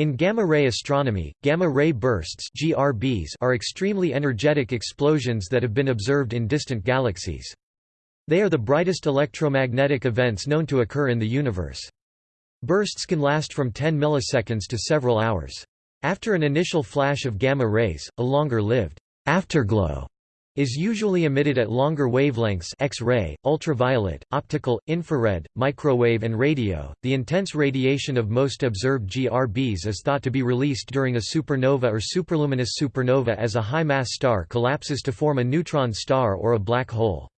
In gamma-ray astronomy, gamma-ray bursts GRBs are extremely energetic explosions that have been observed in distant galaxies. They are the brightest electromagnetic events known to occur in the universe. Bursts can last from 10 milliseconds to several hours. After an initial flash of gamma rays, a longer-lived afterglow is usually emitted at longer wavelengths X-ray, ultraviolet, optical, infrared, microwave and radio. The intense radiation of most observed GRBs is thought to be released during a supernova or superluminous supernova as a high-mass star collapses to form a neutron star or a black hole.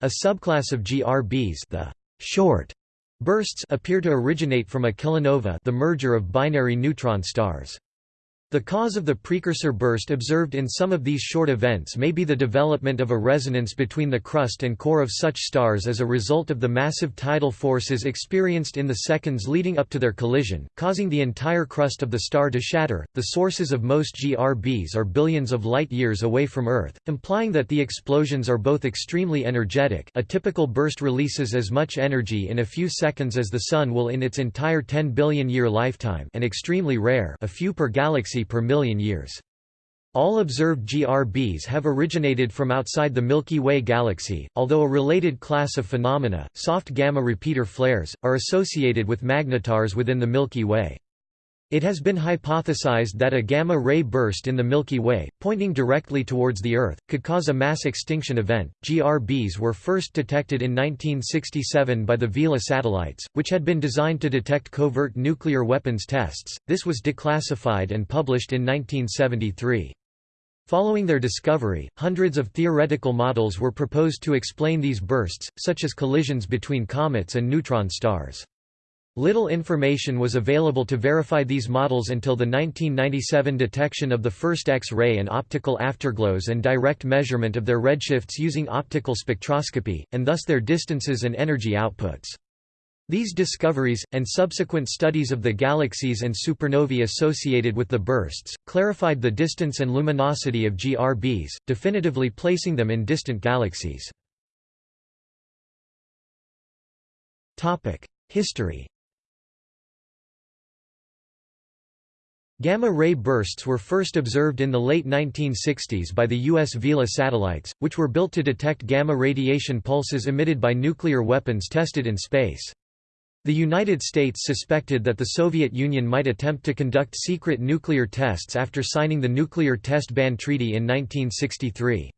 A subclass of GRBs, the short bursts appear to originate from a kilonova, the merger of binary neutron stars. The cause of the precursor burst observed in some of these short events may be the development of a resonance between the crust and core of such stars as a result of the massive tidal forces experienced in the seconds leading up to their collision, causing the entire crust of the star to shatter. The sources of most GRBs are billions of light years away from Earth, implying that the explosions are both extremely energetic. A typical burst releases as much energy in a few seconds as the Sun will in its entire 10 billion year lifetime, and extremely rare, a few per galaxy per million years. All observed GRBs have originated from outside the Milky Way galaxy, although a related class of phenomena, soft gamma repeater flares, are associated with magnetars within the Milky Way. It has been hypothesized that a gamma-ray burst in the Milky Way, pointing directly towards the Earth, could cause a mass extinction event. GRBs were first detected in 1967 by the Vela satellites, which had been designed to detect covert nuclear weapons tests. This was declassified and published in 1973. Following their discovery, hundreds of theoretical models were proposed to explain these bursts, such as collisions between comets and neutron stars. Little information was available to verify these models until the 1997 detection of the first X-ray and optical afterglows and direct measurement of their redshifts using optical spectroscopy, and thus their distances and energy outputs. These discoveries, and subsequent studies of the galaxies and supernovae associated with the bursts, clarified the distance and luminosity of GRBs, definitively placing them in distant galaxies. History Gamma-ray bursts were first observed in the late 1960s by the U.S. Vela satellites, which were built to detect gamma radiation pulses emitted by nuclear weapons tested in space. The United States suspected that the Soviet Union might attempt to conduct secret nuclear tests after signing the Nuclear Test Ban Treaty in 1963.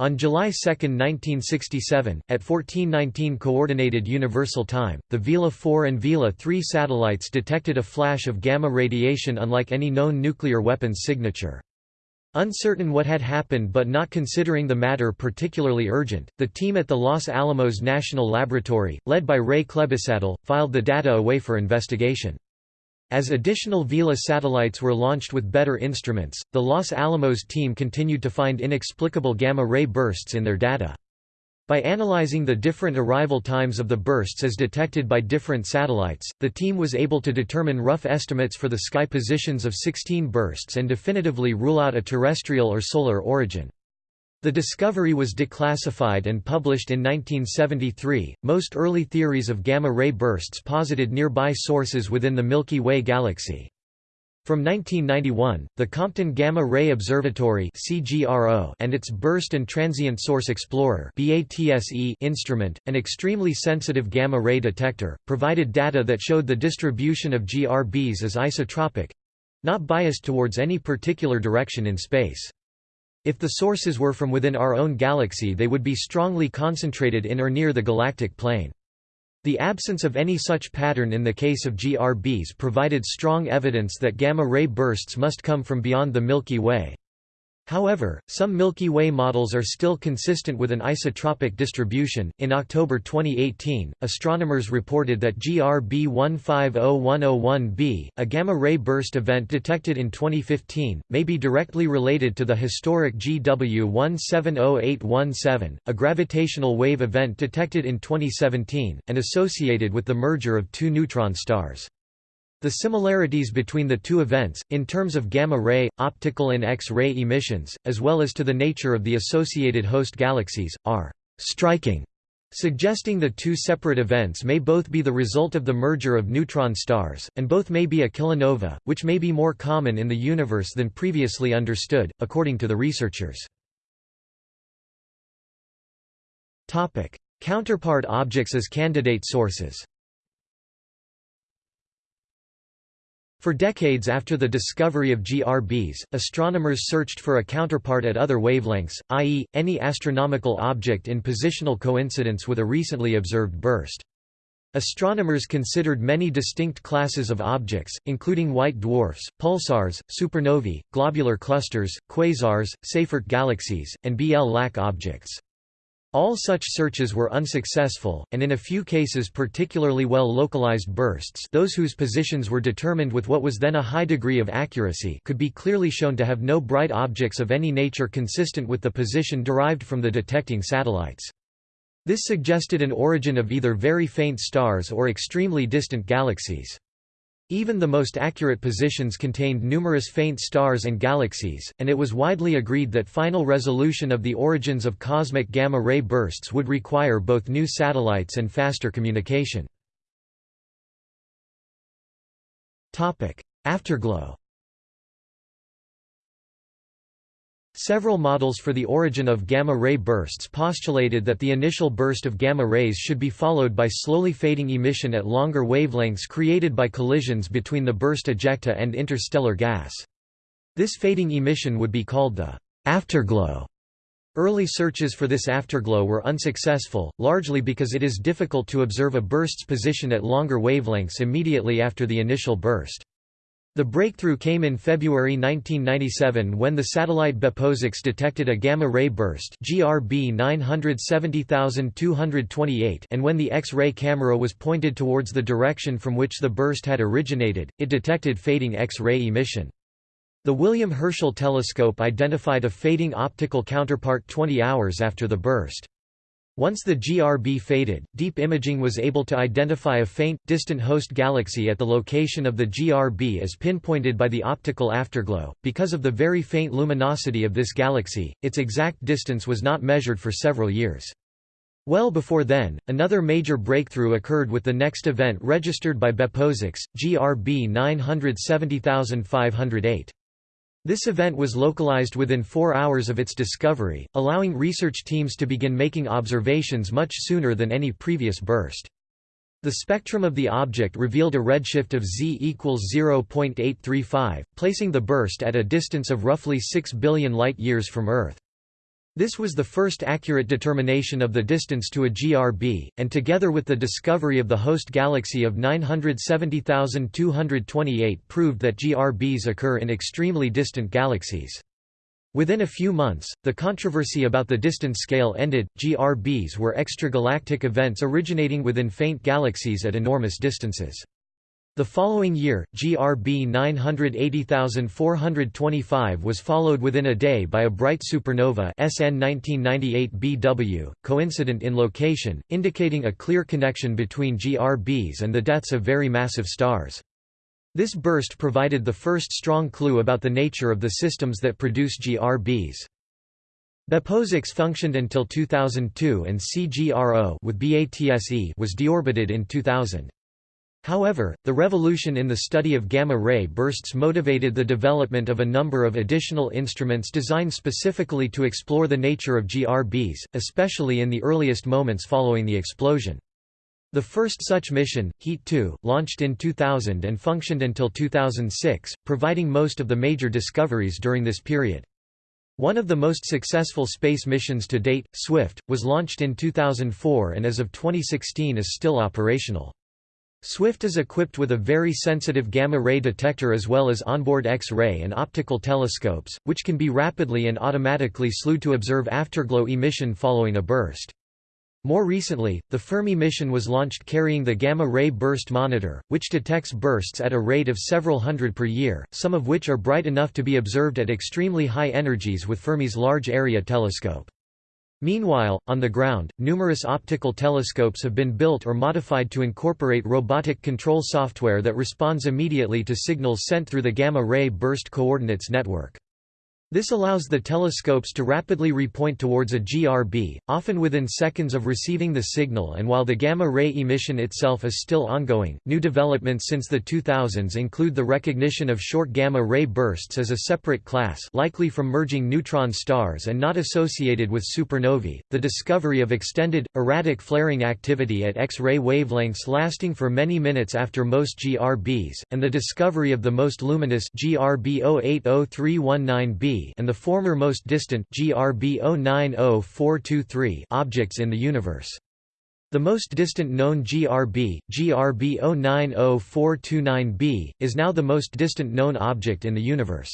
On July 2, 1967, at 1419 Coordinated Universal Time, the Vela 4 and Vela 3 satellites detected a flash of gamma radiation unlike any known nuclear weapons signature. Uncertain what had happened but not considering the matter particularly urgent, the team at the Los Alamos National Laboratory, led by Ray Klebesadel, filed the data away for investigation. As additional Vela satellites were launched with better instruments, the Los Alamos team continued to find inexplicable gamma-ray bursts in their data. By analyzing the different arrival times of the bursts as detected by different satellites, the team was able to determine rough estimates for the sky positions of 16 bursts and definitively rule out a terrestrial or solar origin. The discovery was declassified and published in 1973. Most early theories of gamma ray bursts posited nearby sources within the Milky Way galaxy. From 1991, the Compton Gamma Ray Observatory and its Burst and Transient Source Explorer instrument, an extremely sensitive gamma ray detector, provided data that showed the distribution of GRBs as isotropic—not biased towards any particular direction in space. If the sources were from within our own galaxy they would be strongly concentrated in or near the galactic plane. The absence of any such pattern in the case of GRBs provided strong evidence that gamma-ray bursts must come from beyond the Milky Way. However, some Milky Way models are still consistent with an isotropic distribution. In October 2018, astronomers reported that GRB 150101b, a gamma ray burst event detected in 2015, may be directly related to the historic GW 170817, a gravitational wave event detected in 2017, and associated with the merger of two neutron stars. The similarities between the two events, in terms of gamma-ray, optical and X-ray emissions, as well as to the nature of the associated host galaxies, are striking. suggesting the two separate events may both be the result of the merger of neutron stars, and both may be a kilonova, which may be more common in the universe than previously understood, according to the researchers. Counterpart objects as candidate sources For decades after the discovery of GRBs, astronomers searched for a counterpart at other wavelengths, i.e., any astronomical object in positional coincidence with a recently observed burst. Astronomers considered many distinct classes of objects, including white dwarfs, pulsars, supernovae, globular clusters, quasars, Seyfert galaxies, and BL-Lac objects. All such searches were unsuccessful, and in a few cases particularly well-localized bursts those whose positions were determined with what was then a high degree of accuracy could be clearly shown to have no bright objects of any nature consistent with the position derived from the detecting satellites. This suggested an origin of either very faint stars or extremely distant galaxies. Even the most accurate positions contained numerous faint stars and galaxies, and it was widely agreed that final resolution of the origins of cosmic gamma-ray bursts would require both new satellites and faster communication. Afterglow Several models for the origin of gamma-ray bursts postulated that the initial burst of gamma rays should be followed by slowly fading emission at longer wavelengths created by collisions between the burst ejecta and interstellar gas. This fading emission would be called the afterglow. Early searches for this afterglow were unsuccessful, largely because it is difficult to observe a burst's position at longer wavelengths immediately after the initial burst. The breakthrough came in February 1997 when the satellite BepoSAX detected a gamma-ray burst GRB 970228 and when the X-ray camera was pointed towards the direction from which the burst had originated, it detected fading X-ray emission. The William Herschel telescope identified a fading optical counterpart 20 hours after the burst. Once the GRB faded, deep imaging was able to identify a faint, distant host galaxy at the location of the GRB as pinpointed by the optical afterglow. Because of the very faint luminosity of this galaxy, its exact distance was not measured for several years. Well before then, another major breakthrough occurred with the next event registered by BepoSAX, GRB 970508. This event was localized within four hours of its discovery, allowing research teams to begin making observations much sooner than any previous burst. The spectrum of the object revealed a redshift of z equals 0.835, placing the burst at a distance of roughly 6 billion light-years from Earth. This was the first accurate determination of the distance to a GRB, and together with the discovery of the host galaxy of 970,228 proved that GRBs occur in extremely distant galaxies. Within a few months, the controversy about the distance scale ended. GRBs were extragalactic events originating within faint galaxies at enormous distances. The following year, GRB 980425 was followed within a day by a bright supernova SN 1998 BW, coincident in location, indicating a clear connection between GRBs and the deaths of very massive stars. This burst provided the first strong clue about the nature of the systems that produce GRBs. BepoSAX functioned until 2002 and CGRO with BATSE was deorbited in 2000. However, the revolution in the study of gamma-ray bursts motivated the development of a number of additional instruments designed specifically to explore the nature of GRBs, especially in the earliest moments following the explosion. The first such mission, HETE 2, launched in 2000 and functioned until 2006, providing most of the major discoveries during this period. One of the most successful space missions to date, SWIFT, was launched in 2004 and as of 2016 is still operational. Swift is equipped with a very sensitive gamma-ray detector as well as onboard X-ray and optical telescopes, which can be rapidly and automatically slewed to observe afterglow emission following a burst. More recently, the Fermi mission was launched carrying the gamma-ray burst monitor, which detects bursts at a rate of several hundred per year, some of which are bright enough to be observed at extremely high energies with Fermi's Large Area Telescope. Meanwhile, on the ground, numerous optical telescopes have been built or modified to incorporate robotic control software that responds immediately to signals sent through the gamma-ray burst coordinates network. This allows the telescopes to rapidly repoint towards a GRB, often within seconds of receiving the signal and while the gamma-ray emission itself is still ongoing. New developments since the 2000s include the recognition of short gamma-ray bursts as a separate class likely from merging neutron stars and not associated with supernovae, the discovery of extended, erratic flaring activity at X-ray wavelengths lasting for many minutes after most GRBs, and the discovery of the most luminous GRB 080319b and the former most distant GRB 090423 objects in the universe. The most distant known GRB, GRB 090429b, is now the most distant known object in the universe.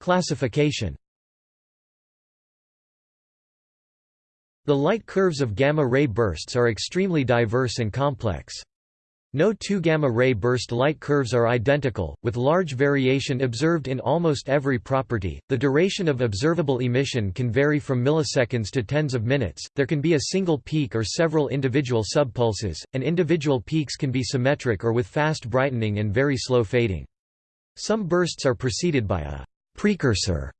Classification The light curves of gamma-ray bursts are extremely diverse and complex. No two gamma-ray burst light curves are identical, with large variation observed in almost every property. The duration of observable emission can vary from milliseconds to tens of minutes. There can be a single peak or several individual subpulses, and individual peaks can be symmetric or with fast brightening and very slow fading. Some bursts are preceded by a precursor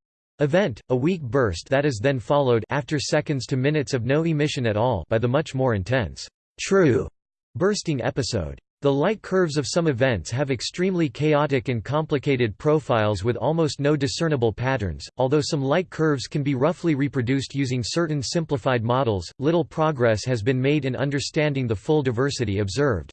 event, a weak burst that is then followed after seconds to minutes of no emission at all by the much more intense true bursting episode. The light curves of some events have extremely chaotic and complicated profiles with almost no discernible patterns. Although some light curves can be roughly reproduced using certain simplified models, little progress has been made in understanding the full diversity observed.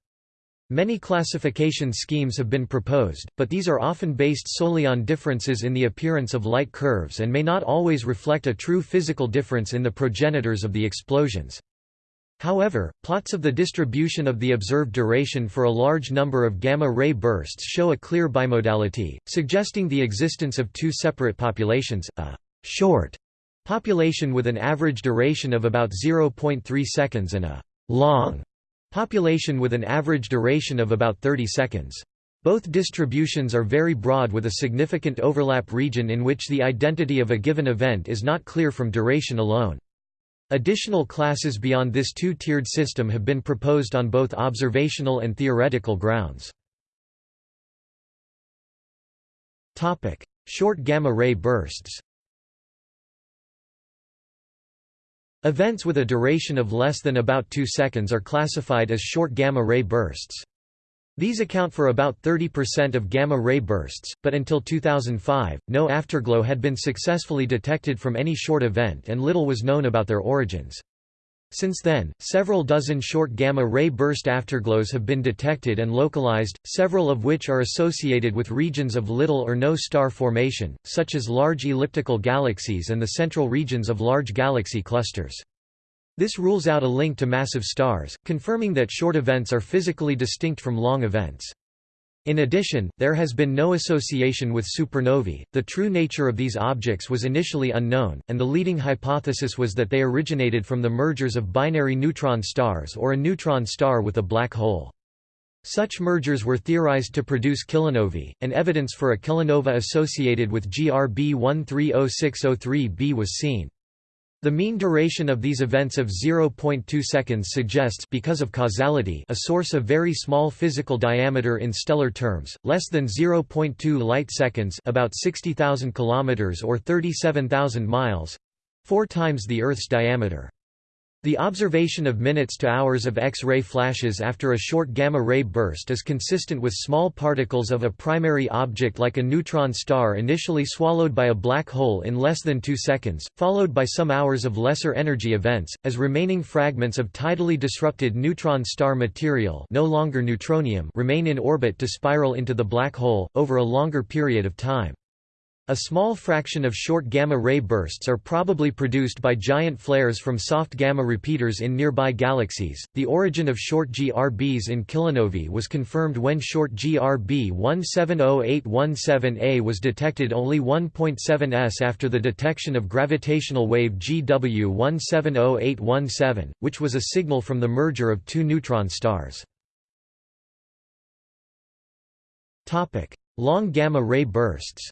Many classification schemes have been proposed, but these are often based solely on differences in the appearance of light curves and may not always reflect a true physical difference in the progenitors of the explosions. However, plots of the distribution of the observed duration for a large number of gamma-ray bursts show a clear bimodality, suggesting the existence of two separate populations, a «short» population with an average duration of about 0.3 seconds and a «long» population with an average duration of about 30 seconds. Both distributions are very broad with a significant overlap region in which the identity of a given event is not clear from duration alone. Additional classes beyond this two-tiered system have been proposed on both observational and theoretical grounds. Short gamma-ray bursts Events with a duration of less than about 2 seconds are classified as short gamma-ray bursts. These account for about 30% of gamma-ray bursts, but until 2005, no afterglow had been successfully detected from any short event and little was known about their origins. Since then, several dozen short gamma-ray burst afterglows have been detected and localized, several of which are associated with regions of little or no star formation, such as large elliptical galaxies and the central regions of large galaxy clusters. This rules out a link to massive stars, confirming that short events are physically distinct from long events. In addition, there has been no association with supernovae. The true nature of these objects was initially unknown, and the leading hypothesis was that they originated from the mergers of binary neutron stars or a neutron star with a black hole. Such mergers were theorized to produce kilonovae, and evidence for a kilonova associated with GRB 130603b was seen. The mean duration of these events of 0.2 seconds suggests because of causality a source of very small physical diameter in stellar terms, less than 0.2 light seconds about 60,000 kilometers or 37,000 miles, 4 times the Earth's diameter. The observation of minutes to hours of X-ray flashes after a short gamma-ray burst is consistent with small particles of a primary object like a neutron star initially swallowed by a black hole in less than two seconds, followed by some hours of lesser energy events, as remaining fragments of tidally disrupted neutron star material no longer neutronium remain in orbit to spiral into the black hole, over a longer period of time. A small fraction of short gamma-ray bursts are probably produced by giant flares from soft gamma repeaters in nearby galaxies. The origin of short GRBs in kilonovae was confirmed when short GRB 170817A was detected only 1.7 s after the detection of gravitational wave GW 170817, which was a signal from the merger of two neutron stars. Topic: Long gamma ray bursts.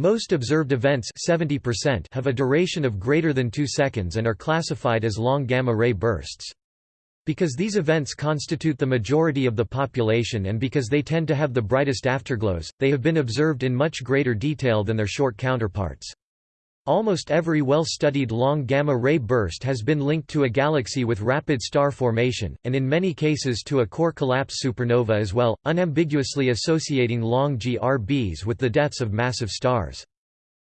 Most observed events 70% have a duration of greater than 2 seconds and are classified as long gamma-ray bursts. Because these events constitute the majority of the population and because they tend to have the brightest afterglows, they have been observed in much greater detail than their short counterparts. Almost every well-studied long gamma-ray burst has been linked to a galaxy with rapid star formation, and in many cases to a core collapse supernova as well, unambiguously associating long GRBs with the deaths of massive stars.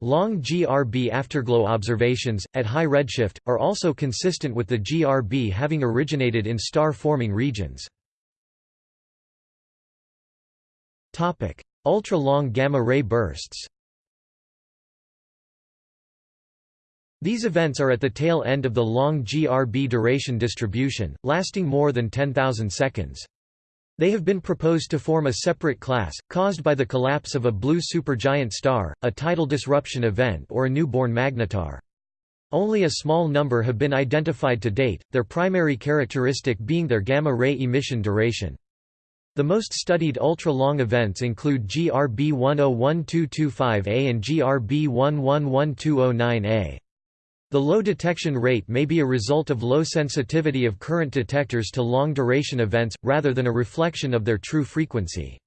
Long GRB afterglow observations, at high redshift, are also consistent with the GRB having originated in star-forming regions. Ultra-long gamma-ray bursts These events are at the tail end of the long GRB duration distribution, lasting more than 10,000 seconds. They have been proposed to form a separate class, caused by the collapse of a blue supergiant star, a tidal disruption event or a newborn magnetar. Only a small number have been identified to date, their primary characteristic being their gamma-ray emission duration. The most studied ultra-long events include GRB 101225A and GRB 111209A. The low detection rate may be a result of low sensitivity of current detectors to long-duration events, rather than a reflection of their true frequency.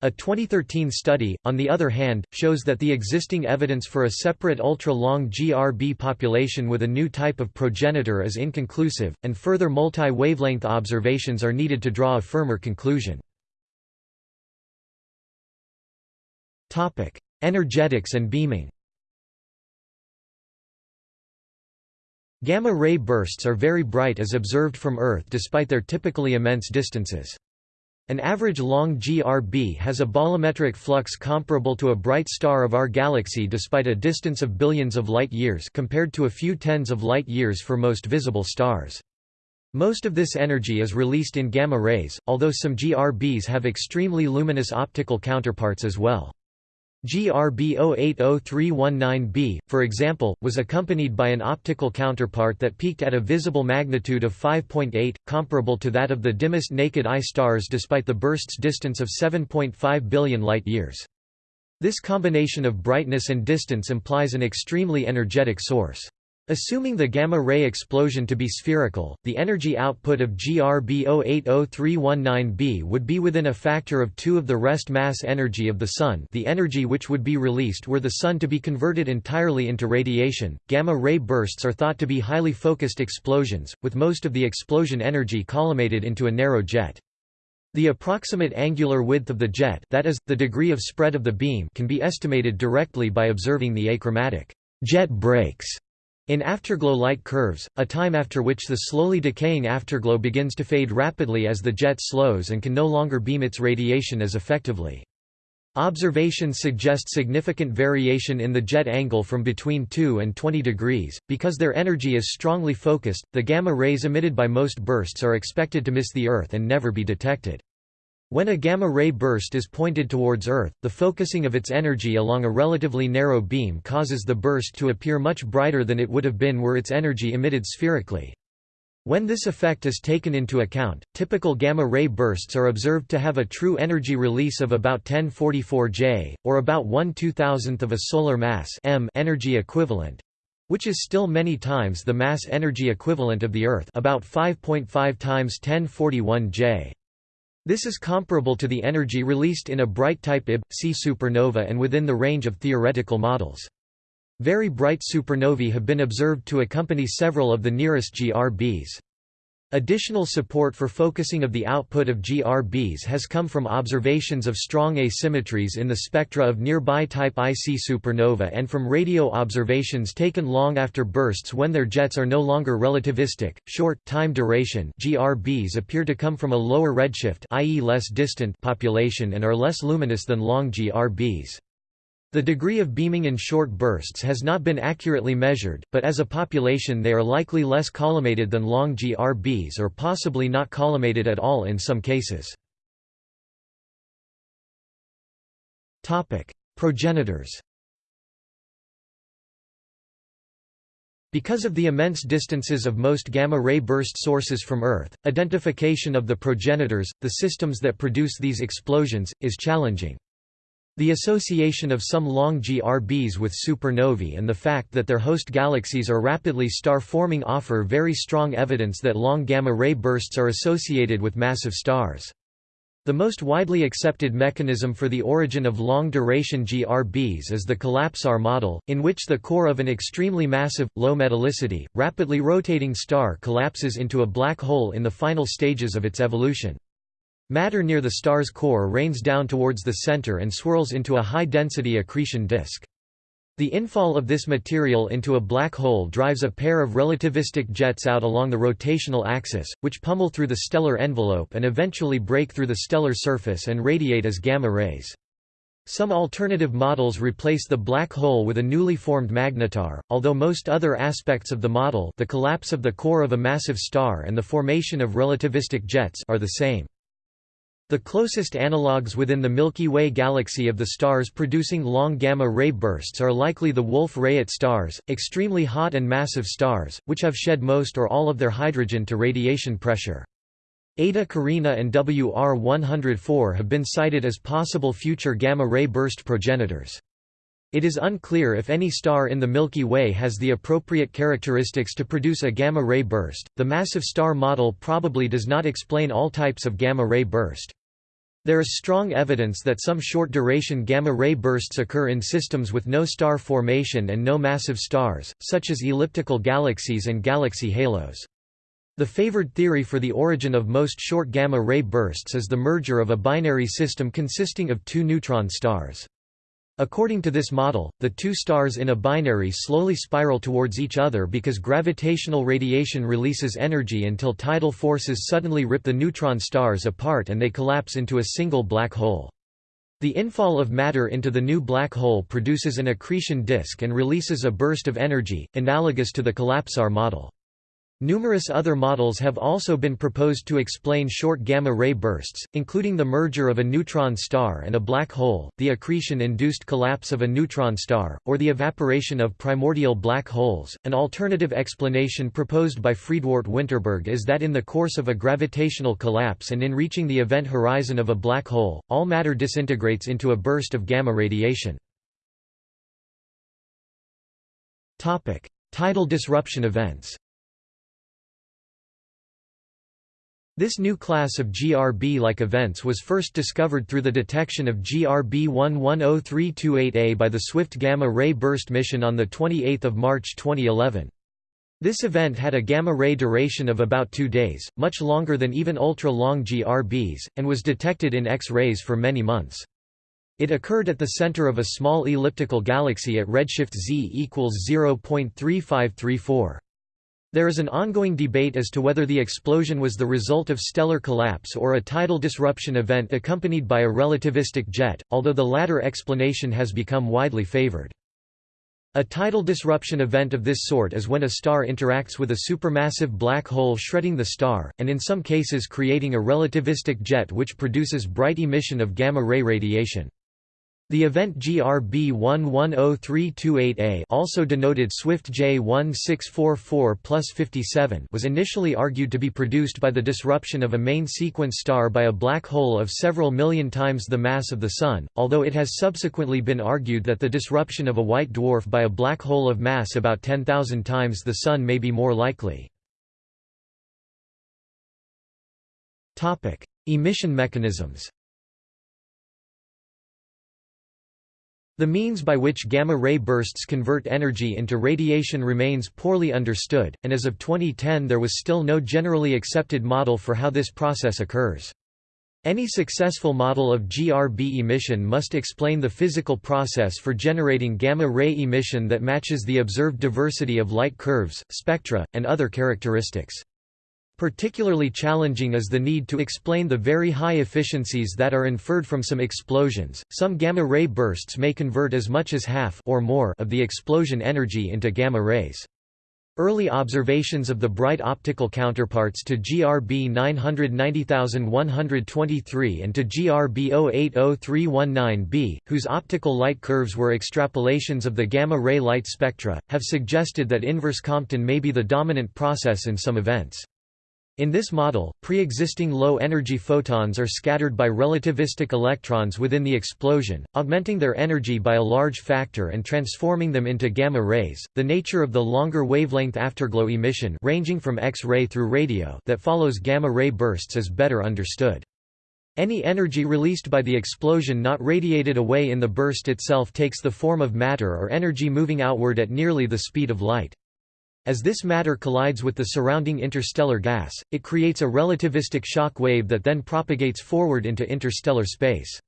A 2013 study, on the other hand, shows that the existing evidence for a separate ultra-long GRB population with a new type of progenitor is inconclusive, and further multi-wavelength observations are needed to draw a firmer conclusion. Energetics and beaming Gamma-ray bursts are very bright as observed from Earth despite their typically immense distances. An average long GRB has a bolometric flux comparable to a bright star of our galaxy despite a distance of billions of light-years compared to a few tens of light-years for most visible stars. Most of this energy is released in gamma rays, although some GRBs have extremely luminous optical counterparts as well. GRB 080319b, for example, was accompanied by an optical counterpart that peaked at a visible magnitude of 5.8, comparable to that of the dimmest naked eye stars despite the burst's distance of 7.5 billion light-years. This combination of brightness and distance implies an extremely energetic source. Assuming the gamma-ray explosion to be spherical, the energy output of GRB 080319b would be within a factor of 2 of the rest mass energy of the Sun the energy which would be released were the Sun to be converted entirely into radiation. Gamma-ray bursts are thought to be highly focused explosions, with most of the explosion energy collimated into a narrow jet. The approximate angular width of the jet that is, the degree of spread of the beam can be estimated directly by observing the achromatic jet breaks in afterglow light curves, a time after which the slowly decaying afterglow begins to fade rapidly as the jet slows and can no longer beam its radiation as effectively. Observations suggest significant variation in the jet angle from between 2 and 20 degrees. Because their energy is strongly focused, the gamma rays emitted by most bursts are expected to miss the Earth and never be detected. When a gamma-ray burst is pointed towards Earth, the focusing of its energy along a relatively narrow beam causes the burst to appear much brighter than it would have been were its energy emitted spherically. When this effect is taken into account, typical gamma-ray bursts are observed to have a true energy release of about 1044 J, or about 1 2000th of a solar mass m energy equivalent, which is still many times the mass energy equivalent of the Earth about 5.5 times 1041 J. This is comparable to the energy released in a bright type Ib-C supernova and within the range of theoretical models. Very bright supernovae have been observed to accompany several of the nearest GRBs. Additional support for focusing of the output of GRBs has come from observations of strong asymmetries in the spectra of nearby type IC supernova and from radio observations taken long after bursts when their jets are no longer relativistic. Short time duration GRBs appear to come from a lower redshift i.e. less distant population and are less luminous than long GRBs. The degree of beaming in short bursts has not been accurately measured, but as a population they are likely less collimated than long GRBs or possibly not collimated at all in some cases. Progenitors Because of the immense distances of most gamma-ray burst sources from Earth, identification of the progenitors, the systems that produce these explosions, is challenging. The association of some long GRBs with supernovae and the fact that their host galaxies are rapidly star-forming offer very strong evidence that long gamma-ray bursts are associated with massive stars. The most widely accepted mechanism for the origin of long-duration GRBs is the collapsar model, in which the core of an extremely massive, low metallicity, rapidly rotating star collapses into a black hole in the final stages of its evolution. Matter near the star's core rains down towards the center and swirls into a high-density accretion disk. The infall of this material into a black hole drives a pair of relativistic jets out along the rotational axis, which pummel through the stellar envelope and eventually break through the stellar surface and radiate as gamma rays. Some alternative models replace the black hole with a newly formed magnetar, although most other aspects of the model the collapse of the core of a massive star and the formation of relativistic jets are the same. The closest analogues within the Milky Way galaxy of the stars producing long gamma-ray bursts are likely the Wolf-Rayet stars, extremely hot and massive stars, which have shed most or all of their hydrogen to radiation pressure. Eta Carinae and WR104 have been cited as possible future gamma-ray burst progenitors. It is unclear if any star in the Milky Way has the appropriate characteristics to produce a gamma-ray burst. The massive star model probably does not explain all types of gamma-ray burst. There is strong evidence that some short-duration gamma-ray bursts occur in systems with no star formation and no massive stars, such as elliptical galaxies and galaxy halos. The favored theory for the origin of most short gamma-ray bursts is the merger of a binary system consisting of two neutron stars. According to this model, the two stars in a binary slowly spiral towards each other because gravitational radiation releases energy until tidal forces suddenly rip the neutron stars apart and they collapse into a single black hole. The infall of matter into the new black hole produces an accretion disk and releases a burst of energy, analogous to the collapsar model. Numerous other models have also been proposed to explain short gamma-ray bursts, including the merger of a neutron star and a black hole, the accretion-induced collapse of a neutron star, or the evaporation of primordial black holes. An alternative explanation proposed by Friedwardt Winterberg is that in the course of a gravitational collapse and in reaching the event horizon of a black hole, all matter disintegrates into a burst of gamma radiation. Tidal disruption events This new class of GRB-like events was first discovered through the detection of GRB 110328A by the Swift Gamma-Ray Burst mission on 28 March 2011. This event had a gamma-ray duration of about two days, much longer than even ultra-long GRBs, and was detected in X-rays for many months. It occurred at the center of a small elliptical galaxy at redshift z equals 0.3534. There is an ongoing debate as to whether the explosion was the result of stellar collapse or a tidal disruption event accompanied by a relativistic jet, although the latter explanation has become widely favored. A tidal disruption event of this sort is when a star interacts with a supermassive black hole shredding the star, and in some cases creating a relativistic jet which produces bright emission of gamma-ray radiation. The event GRB 110328A also denoted Swift J1644 plus 57 was initially argued to be produced by the disruption of a main sequence star by a black hole of several million times the mass of the Sun, although it has subsequently been argued that the disruption of a white dwarf by a black hole of mass about 10,000 times the Sun may be more likely. Emission mechanisms The means by which gamma-ray bursts convert energy into radiation remains poorly understood, and as of 2010 there was still no generally accepted model for how this process occurs. Any successful model of GRB emission must explain the physical process for generating gamma-ray emission that matches the observed diversity of light curves, spectra, and other characteristics. Particularly challenging is the need to explain the very high efficiencies that are inferred from some explosions. Some gamma ray bursts may convert as much as half or more of the explosion energy into gamma rays. Early observations of the bright optical counterparts to GRB 990123 and to GRB 080319b, whose optical light curves were extrapolations of the gamma-ray light spectra, have suggested that inverse Compton may be the dominant process in some events. In this model, pre-existing low-energy photons are scattered by relativistic electrons within the explosion, augmenting their energy by a large factor and transforming them into gamma rays. The nature of the longer wavelength afterglow emission ranging from X-ray through radio that follows gamma ray bursts is better understood. Any energy released by the explosion not radiated away in the burst itself takes the form of matter or energy moving outward at nearly the speed of light. As this matter collides with the surrounding interstellar gas, it creates a relativistic shock wave that then propagates forward into interstellar space.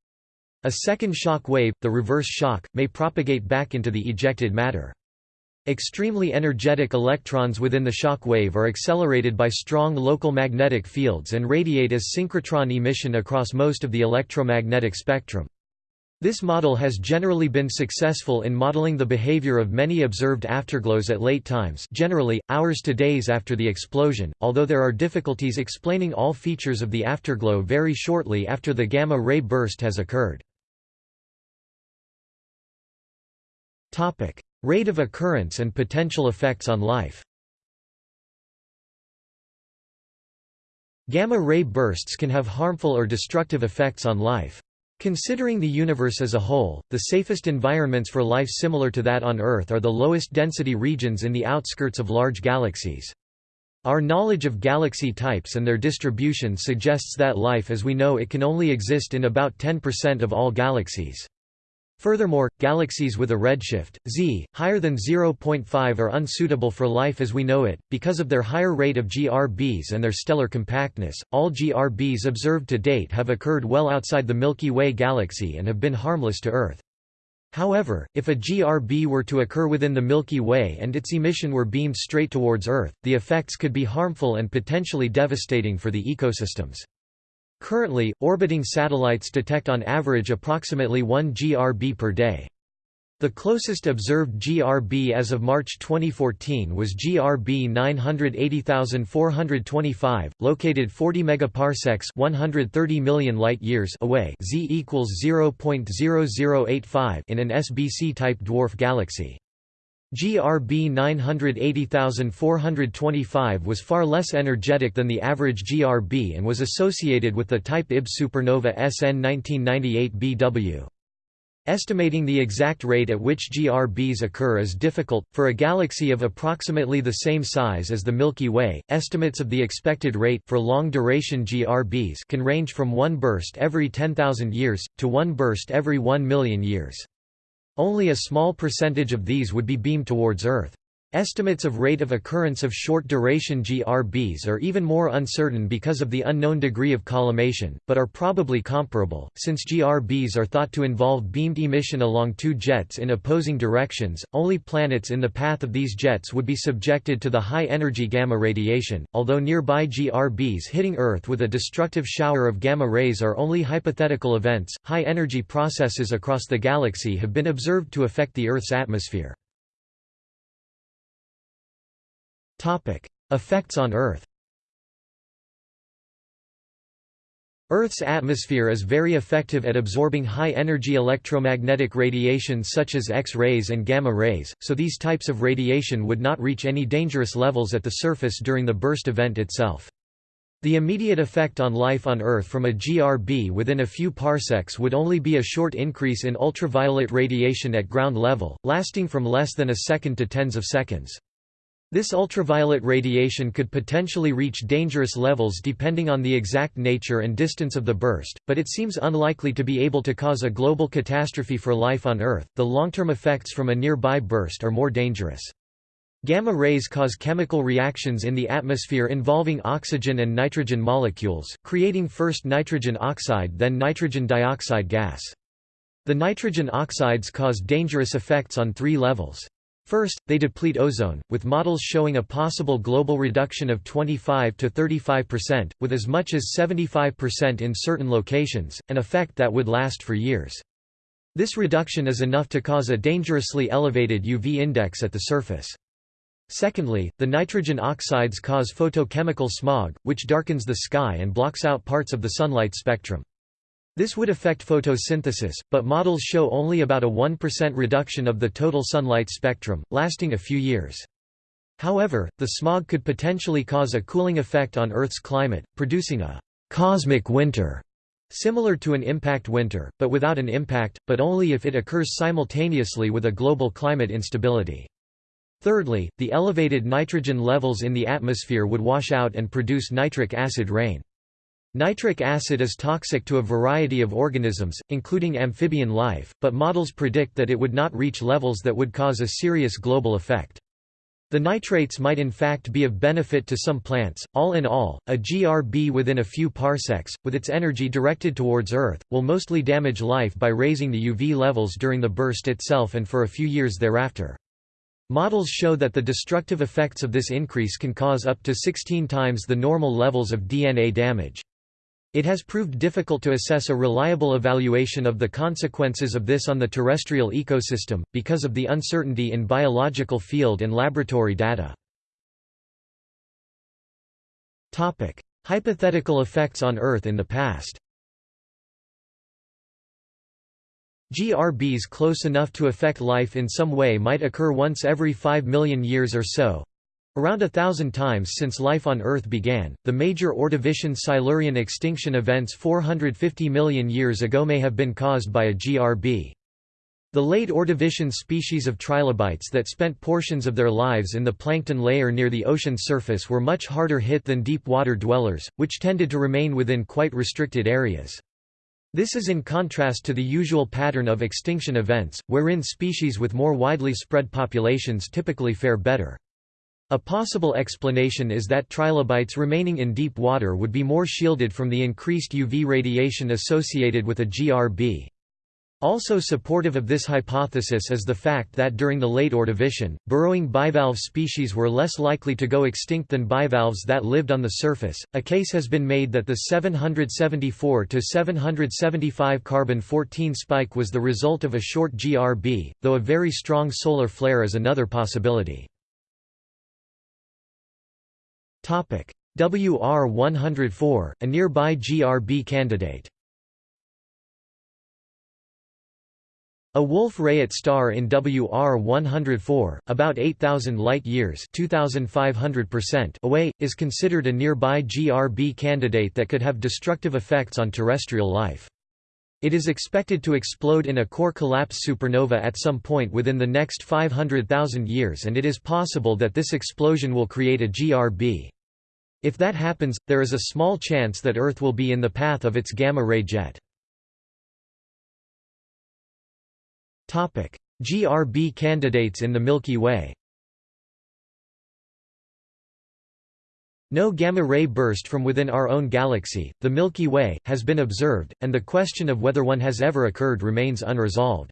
A second shock wave, the reverse shock, may propagate back into the ejected matter. Extremely energetic electrons within the shock wave are accelerated by strong local magnetic fields and radiate as synchrotron emission across most of the electromagnetic spectrum. This model has generally been successful in modeling the behavior of many observed afterglows at late times generally, hours to days after the explosion, although there are difficulties explaining all features of the afterglow very shortly after the gamma-ray burst has occurred. Rate of occurrence and potential effects on life Gamma-ray bursts can have harmful or destructive effects on life. Considering the universe as a whole, the safest environments for life similar to that on Earth are the lowest density regions in the outskirts of large galaxies. Our knowledge of galaxy types and their distribution suggests that life as we know it can only exist in about 10% of all galaxies. Furthermore, galaxies with a redshift, z, higher than 0.5 are unsuitable for life as we know it, because of their higher rate of GRBs and their stellar compactness. All GRBs observed to date have occurred well outside the Milky Way galaxy and have been harmless to Earth. However, if a GRB were to occur within the Milky Way and its emission were beamed straight towards Earth, the effects could be harmful and potentially devastating for the ecosystems. Currently, orbiting satellites detect on average approximately 1 GRB per day. The closest observed GRB as of March 2014 was GRB 980425, located 40 megaparsecs, 130 million light-years away, Z equals 0.0085 in an SBC-type dwarf galaxy. GRB 980425 was far less energetic than the average GRB and was associated with the type IB supernova SN 1998 BW. Estimating the exact rate at which GRBs occur is difficult. For a galaxy of approximately the same size as the Milky Way, estimates of the expected rate for long-duration GRBs can range from one burst every 10,000 years, to one burst every 1 million years. Only a small percentage of these would be beamed towards Earth. Estimates of rate of occurrence of short-duration GRBs are even more uncertain because of the unknown degree of collimation, but are probably comparable, since GRBs are thought to involve beamed emission along two jets in opposing directions. Only planets in the path of these jets would be subjected to the high-energy gamma radiation, although nearby GRBs hitting Earth with a destructive shower of gamma rays are only hypothetical events. High-energy processes across the galaxy have been observed to affect the Earth's atmosphere. Topic: Effects on Earth. Earth's atmosphere is very effective at absorbing high-energy electromagnetic radiation such as X-rays and gamma rays, so these types of radiation would not reach any dangerous levels at the surface during the burst event itself. The immediate effect on life on Earth from a GRB within a few parsecs would only be a short increase in ultraviolet radiation at ground level, lasting from less than a second to tens of seconds. This ultraviolet radiation could potentially reach dangerous levels depending on the exact nature and distance of the burst, but it seems unlikely to be able to cause a global catastrophe for life on Earth. The long-term effects from a nearby burst are more dangerous. Gamma rays cause chemical reactions in the atmosphere involving oxygen and nitrogen molecules, creating first nitrogen oxide then nitrogen dioxide gas. The nitrogen oxides cause dangerous effects on three levels. First, they deplete ozone, with models showing a possible global reduction of 25 to 35%, with as much as 75% in certain locations, an effect that would last for years. This reduction is enough to cause a dangerously elevated UV index at the surface. Secondly, the nitrogen oxides cause photochemical smog, which darkens the sky and blocks out parts of the sunlight spectrum. This would affect photosynthesis, but models show only about a 1% reduction of the total sunlight spectrum, lasting a few years. However, the smog could potentially cause a cooling effect on Earth's climate, producing a «cosmic winter» similar to an impact winter, but without an impact, but only if it occurs simultaneously with a global climate instability. Thirdly, the elevated nitrogen levels in the atmosphere would wash out and produce nitric acid rain. Nitric acid is toxic to a variety of organisms, including amphibian life, but models predict that it would not reach levels that would cause a serious global effect. The nitrates might in fact be of benefit to some plants. All in all, a GRB within a few parsecs, with its energy directed towards Earth, will mostly damage life by raising the UV levels during the burst itself and for a few years thereafter. Models show that the destructive effects of this increase can cause up to 16 times the normal levels of DNA damage. It has proved difficult to assess a reliable evaluation of the consequences of this on the terrestrial ecosystem, because of the uncertainty in biological field and laboratory data. Hypothetical effects on Earth in the past. GRBs close enough to affect life in some way might occur once every 5 million years or so, Around a thousand times since life on Earth began, the major Ordovician-Silurian extinction events 450 million years ago may have been caused by a GRB. The late Ordovician species of trilobites that spent portions of their lives in the plankton layer near the ocean surface were much harder hit than deep water dwellers, which tended to remain within quite restricted areas. This is in contrast to the usual pattern of extinction events, wherein species with more widely spread populations typically fare better. A possible explanation is that trilobites remaining in deep water would be more shielded from the increased UV radiation associated with a GRB. Also supportive of this hypothesis is the fact that during the late Ordovician, burrowing bivalve species were less likely to go extinct than bivalves that lived on the surface. A case has been made that the 774 to 775 carbon 14 spike was the result of a short GRB, though a very strong solar flare is another possibility. WR104, a nearby GRB candidate A Wolf-Rayet star in WR104, about 8,000 light-years away, is considered a nearby GRB candidate that could have destructive effects on terrestrial life. It is expected to explode in a core collapse supernova at some point within the next 500,000 years and it is possible that this explosion will create a GRB. If that happens, there is a small chance that Earth will be in the path of its gamma-ray jet. GRB candidates in the Milky Way No gamma-ray burst from within our own galaxy, the Milky Way, has been observed, and the question of whether one has ever occurred remains unresolved.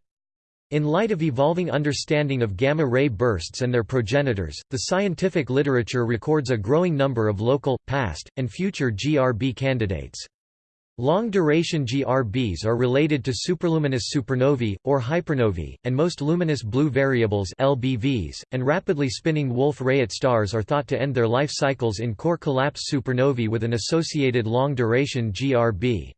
In light of evolving understanding of gamma-ray bursts and their progenitors, the scientific literature records a growing number of local, past, and future GRB candidates. Long-duration GRBs are related to superluminous supernovae, or hypernovae, and most luminous blue variables LBVs, and rapidly spinning Wolf-Rayet stars are thought to end their life cycles in core collapse supernovae with an associated long-duration GRB.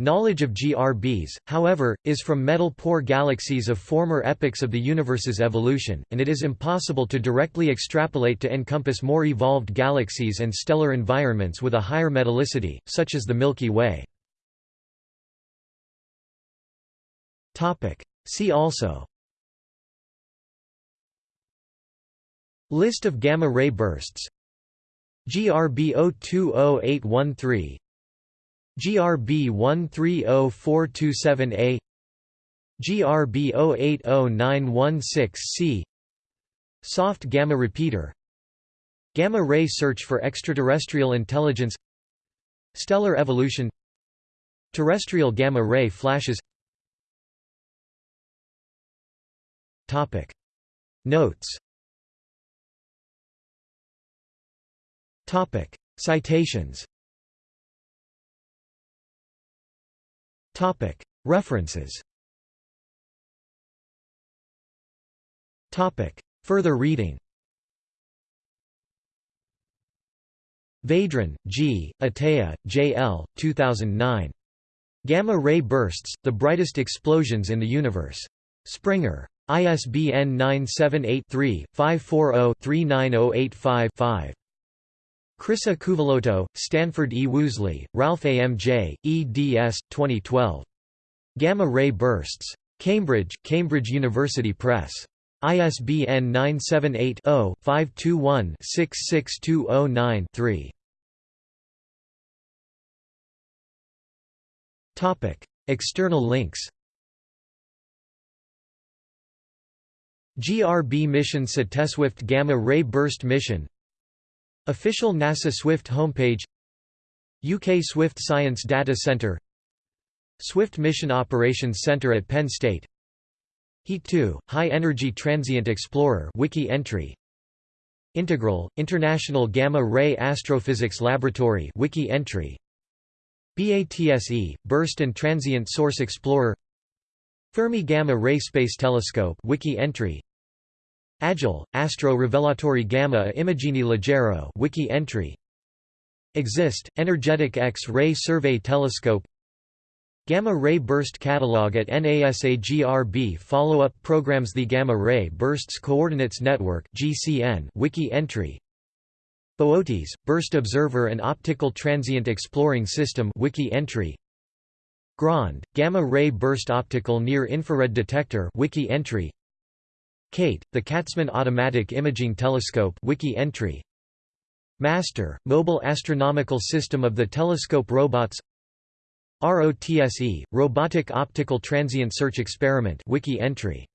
Knowledge of GRBs, however, is from metal-poor galaxies of former epochs of the universe's evolution, and it is impossible to directly extrapolate to encompass more evolved galaxies and stellar environments with a higher metallicity, such as the Milky Way. See also. List of gamma-ray bursts. GRB 020813 GRB 130427A GRB 080916C Soft gamma repeater Gamma ray search for extraterrestrial intelligence Stellar evolution Terrestrial gamma ray flashes. Topic. Notes. Topic. Citations References Further reading Vedrenne, G., Atteia, J. L., 2009. Gamma ray bursts, the brightest explosions in the universe. Springer. ISBN 978-3-540-39085-5. Chryssa Kouveliotou, Stanford E. Woosley, Ralph A. M. J., eds. 2012. Gamma Ray Bursts. Cambridge, Cambridge University Press. ISBN 978 0 521 66209 3. External links GRB mission SETESWIFT Gamma Ray Burst Mission Official NASA Swift homepage UK Swift Science Data Center Swift Mission Operations Center at Penn State HETE 2, High Energy Transient Explorer wiki entry Integral, International Gamma Ray Astrophysics Laboratory wiki entry BATSE, Burst and Transient Source Explorer Fermi Gamma Ray Space Telescope wiki entry Agile, Astro Rivelatori Gamma Immagini Leggero wiki entry. Exist, Energetic X-ray Survey Telescope. Gamma Ray Burst Catalog at NASA-GRB Follow-up programs The Gamma Ray Bursts Coordinates Network GCN wiki entry. Boötes, Burst Observer and Optical Transient Exploring System wiki entry. GROND, Gamma Ray Burst Optical Near Infrared Detector wiki entry KAIT, the Katzman Automatic Imaging Telescope wiki entry. MASTER, Mobile Astronomical System of the Telescope Robots. ROTSE, Robotic Optical Transient Search Experiment wiki entry